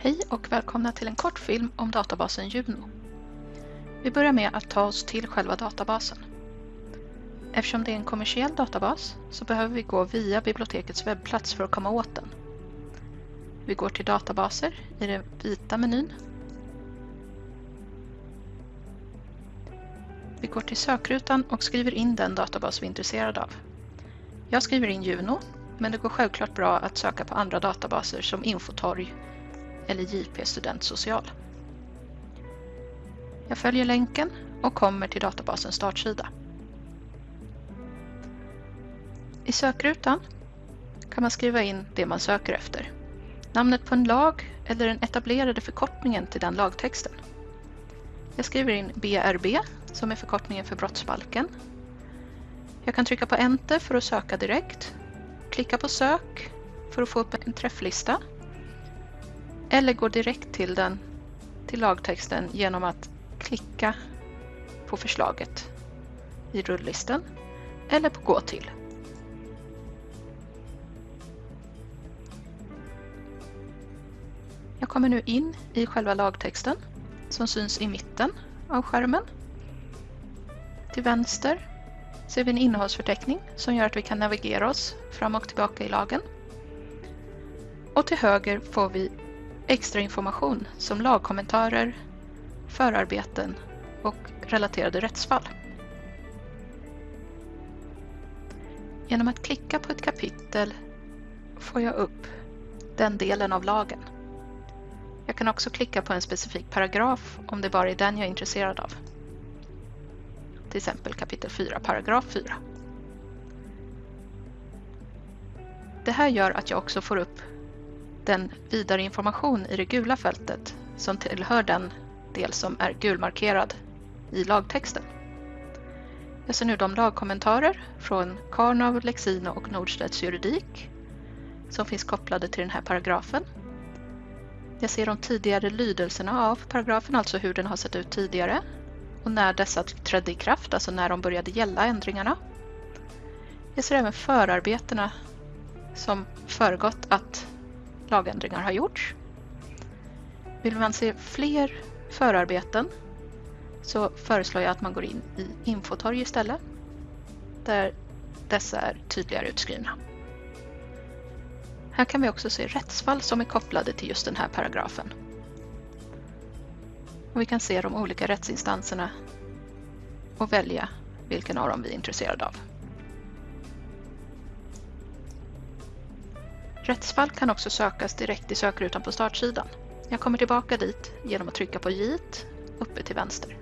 Hej och välkomna till en kort film om databasen Juno. Vi börjar med att ta oss till själva databasen. Eftersom det är en kommersiell databas så behöver vi gå via bibliotekets webbplats för att komma åt den. Vi går till databaser i den vita menyn. Vi går till sökrutan och skriver in den databas vi är intresserade av. Jag skriver in Juno, men det går självklart bra att söka på andra databaser som Infotorg eller JP Studentsocial. Jag följer länken och kommer till databasens startsida. I sökrutan kan man skriva in det man söker efter. Namnet på en lag eller den etablerade förkortningen till den lagtexten. Jag skriver in BRB som är förkortningen för brottsbalken. Jag kan trycka på Enter för att söka direkt, klicka på Sök för att få upp en träfflista eller gå direkt till den till lagtexten genom att klicka på förslaget i rullisten eller på Gå till. Jag kommer nu in i själva lagtexten som syns i mitten av skärmen. Till vänster ser vi en innehållsförteckning som gör att vi kan navigera oss fram och tillbaka i lagen. Och till höger får vi extra information som lagkommentarer, förarbeten och relaterade rättsfall. Genom att klicka på ett kapitel får jag upp den delen av lagen. Jag kan också klicka på en specifik paragraf om det bara är den jag är intresserad av. Till exempel kapitel 4, paragraf 4. Det här gör att jag också får upp den vidare information i det gula fältet som tillhör den del som är gulmarkerad i lagtexten. Jag ser nu de lagkommentarer från Karnov, Lexino och Nordstedts juridik som finns kopplade till den här paragrafen. Jag ser de tidigare lydelserna av paragrafen, alltså hur den har sett ut tidigare och när dessa trädde i kraft, alltså när de började gälla ändringarna. Jag ser även förarbetena som föregått att lagändringar har gjorts. Vill man se fler förarbeten så föreslår jag att man går in i Infotorg istället, där dessa är tydligare utskrivna. Här kan vi också se rättsfall som är kopplade till just den här paragrafen. Och vi kan se de olika rättsinstanserna och välja vilken av dem vi är intresserade av. Rättsfall kan också sökas direkt i sökrutan på startsidan. Jag kommer tillbaka dit genom att trycka på J uppe till vänster.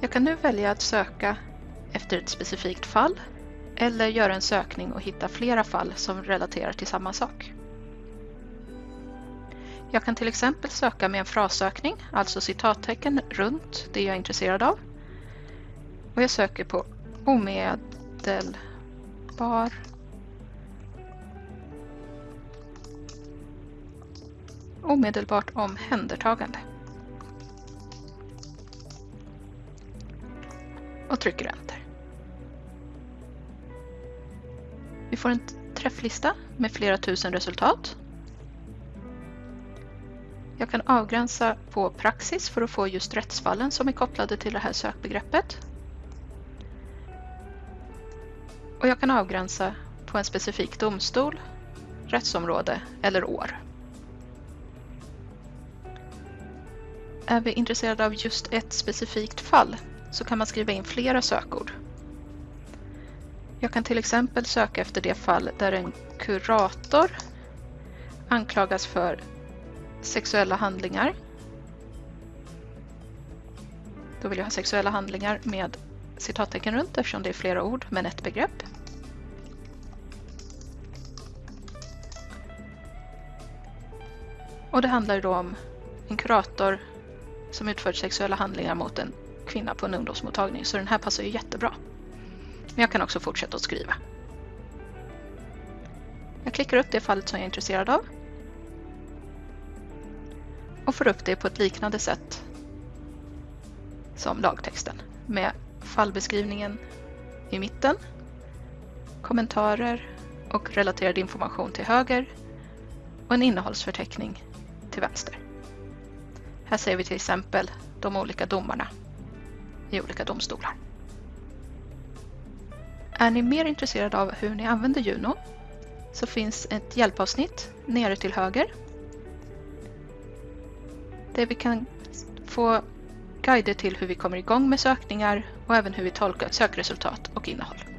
Jag kan nu välja att söka efter ett specifikt fall eller göra en sökning och hitta flera fall som relaterar till samma sak. Jag kan till exempel söka med en frassökning, alltså citattecken runt det jag är intresserad av. Och jag söker på omedelbar omedelbart omhändertagande. Och trycker Enter. Vi får en träfflista med flera tusen resultat. Jag kan avgränsa på praxis för att få just rättsfallen som är kopplade till det här sökbegreppet. Och jag kan avgränsa på en specifik domstol, rättsområde eller år. Är vi intresserade av just ett specifikt fall så kan man skriva in flera sökord. Jag kan till exempel söka efter det fall där en kurator anklagas för sexuella handlingar. Då vill jag ha sexuella handlingar med citattecken runt eftersom det är flera ord men ett begrepp. Och det handlar då om en kurator som utfört sexuella handlingar mot en kvinna på en ungdomsmottagning så den här passar ju jättebra. Men jag kan också fortsätta att skriva. Jag klickar upp det fallet som jag är intresserad av och får upp det på ett liknande sätt som lagtexten med fallbeskrivningen i mitten, kommentarer och relaterad information till höger och en innehållsförteckning till vänster. Här ser vi till exempel de olika domarna i olika domstolar. Är ni mer intresserade av hur ni använder Juno så finns ett hjälpavsnitt nere till höger där vi kan få guider till hur vi kommer igång med sökningar och även hur vi tolkar sökresultat och innehåll.